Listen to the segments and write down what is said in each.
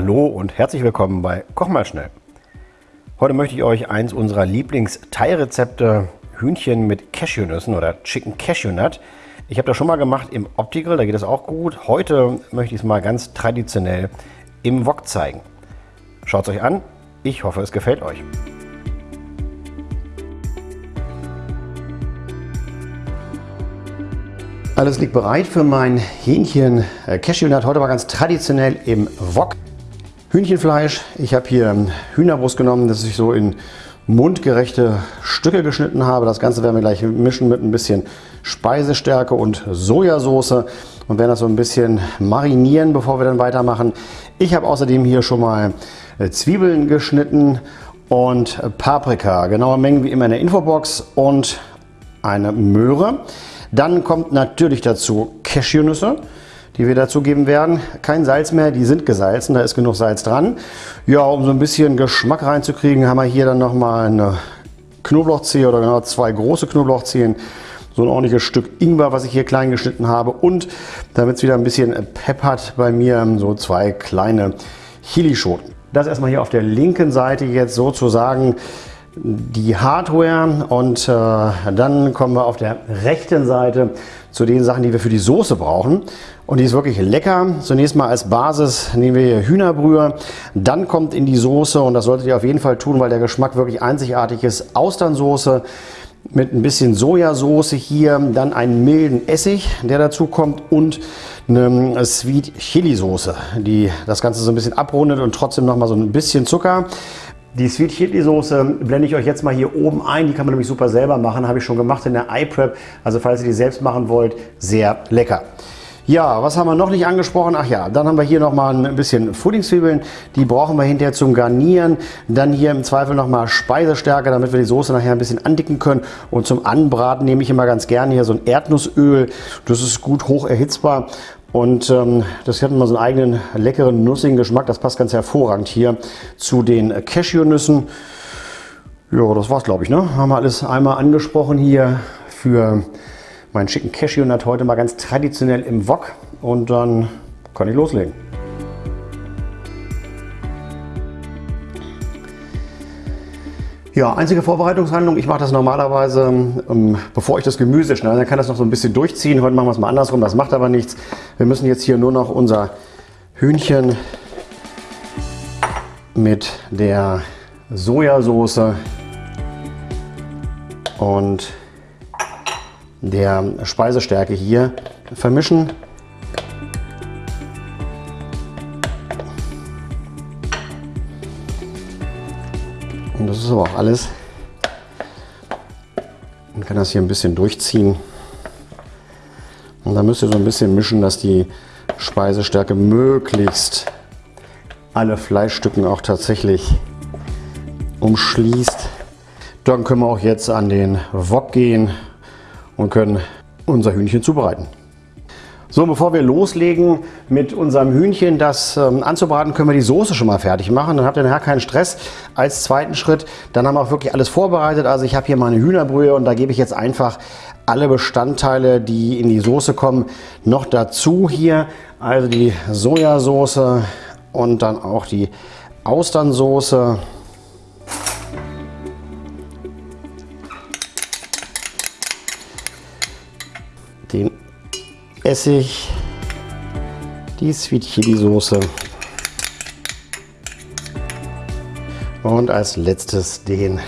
Hallo und herzlich willkommen bei Koch mal schnell. Heute möchte ich euch eins unserer Lieblings-Thai-Rezepte Hühnchen mit Cashewnüssen oder Chicken Cashew Nut. Ich habe das schon mal gemacht im Opti-Grill, da geht es auch gut. Heute möchte ich es mal ganz traditionell im Wok zeigen. Schaut es euch an, ich hoffe es gefällt euch. Alles liegt bereit für mein Hähnchen äh, Cashewnut. Heute mal ganz traditionell im Wok. Hühnchenfleisch. Ich habe hier Hühnerbrust genommen, das ich so in mundgerechte Stücke geschnitten habe. Das Ganze werden wir gleich mischen mit ein bisschen Speisestärke und Sojasauce und werden das so ein bisschen marinieren, bevor wir dann weitermachen. Ich habe außerdem hier schon mal äh, Zwiebeln geschnitten und Paprika. Genaue Mengen wie immer in der Infobox und eine Möhre. Dann kommt natürlich dazu Cashewnüsse die wir dazugeben werden. Kein Salz mehr, die sind gesalzen, da ist genug Salz dran. Ja, um so ein bisschen Geschmack reinzukriegen, haben wir hier dann nochmal eine Knoblauchzehe oder genau zwei große Knoblauchzehen. So ein ordentliches Stück Ingwer, was ich hier klein geschnitten habe. Und damit es wieder ein bisschen Pep hat bei mir, so zwei kleine Chilischoten. Das erstmal hier auf der linken Seite jetzt sozusagen die Hardware und äh, dann kommen wir auf der rechten Seite zu den Sachen, die wir für die Soße brauchen. Und die ist wirklich lecker. Zunächst mal als Basis nehmen wir hier Hühnerbrühe. Dann kommt in die Soße, und das solltet ihr auf jeden Fall tun, weil der Geschmack wirklich einzigartig ist, Austernsoße mit ein bisschen Sojasauce hier, dann einen milden Essig, der dazu kommt und eine Sweet Chili Soße, die das Ganze so ein bisschen abrundet und trotzdem noch mal so ein bisschen Zucker. Die Sweet Chili Soße blende ich euch jetzt mal hier oben ein. Die kann man nämlich super selber machen, habe ich schon gemacht in der iPrep. Also falls ihr die selbst machen wollt, sehr lecker. Ja, was haben wir noch nicht angesprochen? Ach ja, dann haben wir hier noch mal ein bisschen Frühlingszwiebeln. Die brauchen wir hinterher zum Garnieren. Dann hier im Zweifel noch mal Speisestärke, damit wir die Soße nachher ein bisschen andicken können. Und zum Anbraten nehme ich immer ganz gerne hier so ein Erdnussöl. Das ist gut hoch erhitzbar. Und ähm, das hat immer so einen eigenen leckeren, nussigen Geschmack. Das passt ganz hervorragend hier zu den Cashewnüssen. Ja, das war's, glaube ich. Ne? Haben wir alles einmal angesprochen hier für meinen schicken Cashewnut heute mal ganz traditionell im Wok und dann kann ich loslegen. Ja, einzige Vorbereitungshandlung. Ich mache das normalerweise, ähm, bevor ich das Gemüse schneide, dann kann das noch so ein bisschen durchziehen. Heute machen wir es mal andersrum, das macht aber nichts. Wir müssen jetzt hier nur noch unser Hühnchen mit der Sojasauce und der Speisestärke hier vermischen. Und das ist aber auch alles. Man kann das hier ein bisschen durchziehen. Und dann müsst ihr so ein bisschen mischen, dass die Speisestärke möglichst alle Fleischstücken auch tatsächlich umschließt. Dann können wir auch jetzt an den Wok gehen und können unser Hühnchen zubereiten. So, bevor wir loslegen mit unserem Hühnchen, das ähm, anzubraten, können wir die Soße schon mal fertig machen. Dann habt ihr nachher keinen Stress. Als zweiten Schritt, dann haben wir auch wirklich alles vorbereitet. Also ich habe hier meine Hühnerbrühe und da gebe ich jetzt einfach alle Bestandteile, die in die Soße kommen, noch dazu hier. Also die Sojasauce und dann auch die Austernsoße. Essig, die Sweet Chili Soße und als letztes den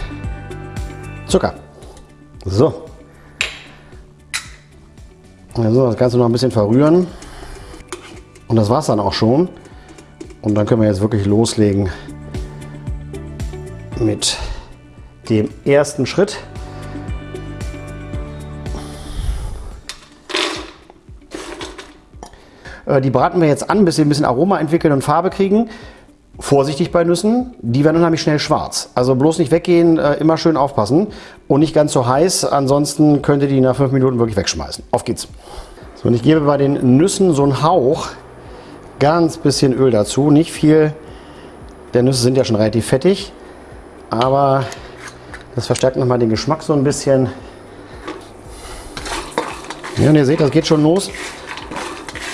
Zucker. So. Also das Ganze noch ein bisschen verrühren. Und das war es dann auch schon. Und dann können wir jetzt wirklich loslegen mit dem ersten Schritt. Die braten wir jetzt an, bis sie ein bisschen Aroma entwickeln und Farbe kriegen. Vorsichtig bei Nüssen, die werden unheimlich schnell schwarz. Also bloß nicht weggehen, äh, immer schön aufpassen und nicht ganz so heiß, ansonsten könnt ihr die nach fünf Minuten wirklich wegschmeißen. Auf geht's. So, und ich gebe bei den Nüssen so einen Hauch, ganz bisschen Öl dazu, nicht viel, denn Nüsse sind ja schon relativ fettig, aber das verstärkt nochmal den Geschmack so ein bisschen. Ja, und ihr seht, das geht schon los.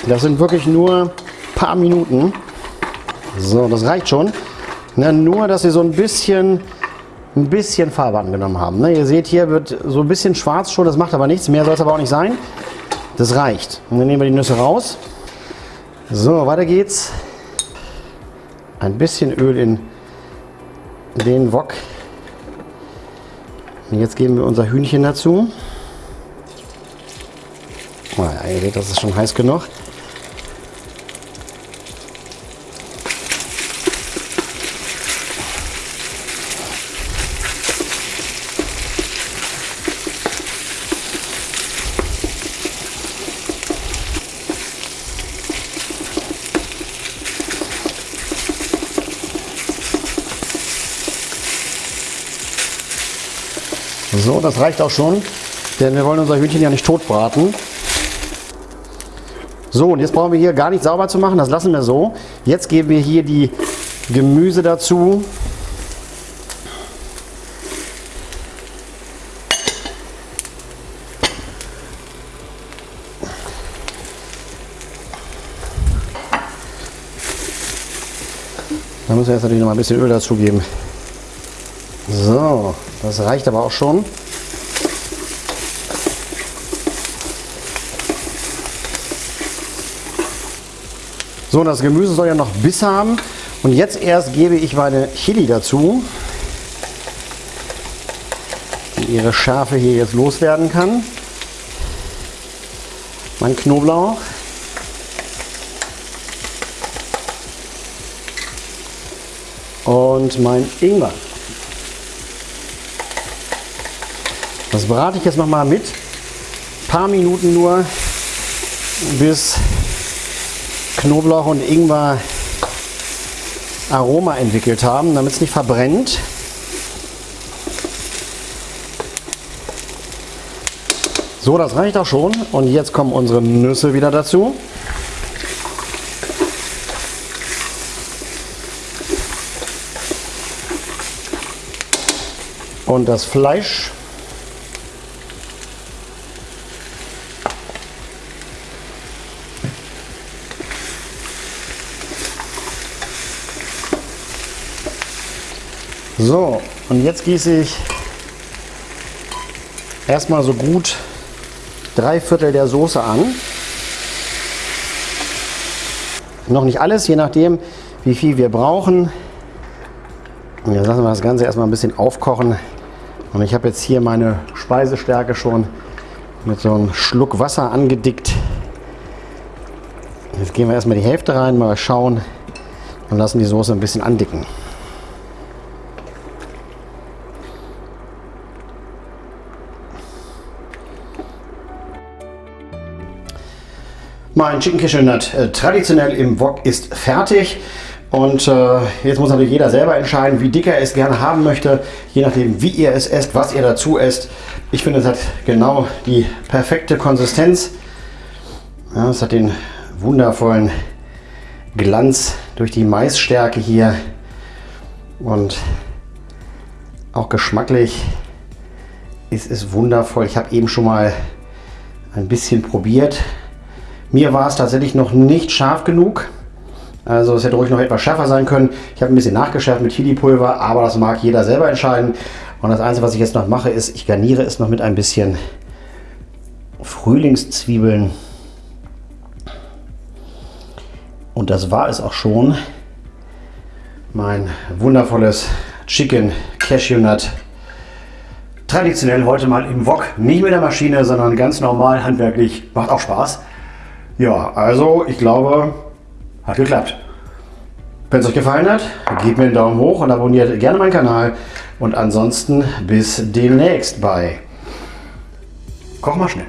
Das sind wirklich nur ein paar Minuten. So, das reicht schon. Na, nur, dass sie so ein bisschen, ein bisschen Farbe angenommen haben. Ne, ihr seht, hier wird so ein bisschen schwarz schon, das macht aber nichts. Mehr soll es aber auch nicht sein. Das reicht. Und dann nehmen wir die Nüsse raus. So, weiter geht's. Ein bisschen Öl in den Wok. Und jetzt geben wir unser Hühnchen dazu. Oh ja, ihr seht, das ist schon heiß genug. So, das reicht auch schon, denn wir wollen unser Hühnchen ja nicht tot braten. So, und jetzt brauchen wir hier gar nicht sauber zu machen, das lassen wir so. Jetzt geben wir hier die Gemüse dazu. Da müssen wir jetzt natürlich noch mal ein bisschen Öl dazugeben. So, das reicht aber auch schon. So, das Gemüse soll ja noch Biss haben. Und jetzt erst gebe ich meine Chili dazu, die ihre Schärfe hier jetzt loswerden kann. Mein Knoblauch. Und mein Ingwer. Das brate ich jetzt noch mal mit. Ein paar Minuten nur, bis Knoblauch und Ingwer Aroma entwickelt haben, damit es nicht verbrennt. So, das reicht auch schon. Und jetzt kommen unsere Nüsse wieder dazu. Und das Fleisch. So, und jetzt gieße ich erstmal so gut drei Viertel der Soße an. Noch nicht alles, je nachdem, wie viel wir brauchen. Und jetzt lassen wir das Ganze erstmal ein bisschen aufkochen. Und ich habe jetzt hier meine Speisestärke schon mit so einem Schluck Wasser angedickt. Jetzt geben wir erstmal die Hälfte rein, mal schauen und lassen die Soße ein bisschen andicken. Mein Chicken Cashew Nut äh, traditionell im Wok ist fertig. Und äh, jetzt muss natürlich jeder selber entscheiden, wie dick er es gerne haben möchte, je nachdem, wie ihr es esst, was ihr dazu esst. Ich finde, es hat genau die perfekte Konsistenz. Ja, es hat den wundervollen Glanz durch die Maisstärke hier und auch geschmacklich ist es wundervoll. Ich habe eben schon mal ein bisschen probiert. Mir war es tatsächlich noch nicht scharf genug. Also es hätte ruhig noch etwas schärfer sein können. Ich habe ein bisschen nachgeschärft mit Chili-Pulver, aber das mag jeder selber entscheiden. Und das Einzige, was ich jetzt noch mache, ist, ich garniere es noch mit ein bisschen Frühlingszwiebeln. Und das war es auch schon. Mein wundervolles Chicken Cashew Nut. Traditionell heute mal im Wok. Nicht mit der Maschine, sondern ganz normal, handwerklich. Macht auch Spaß. Ja, also ich glaube, hat geklappt. Wenn es euch gefallen hat, gebt mir einen Daumen hoch und abonniert gerne meinen Kanal. Und ansonsten bis demnächst bei Koch mal schnell.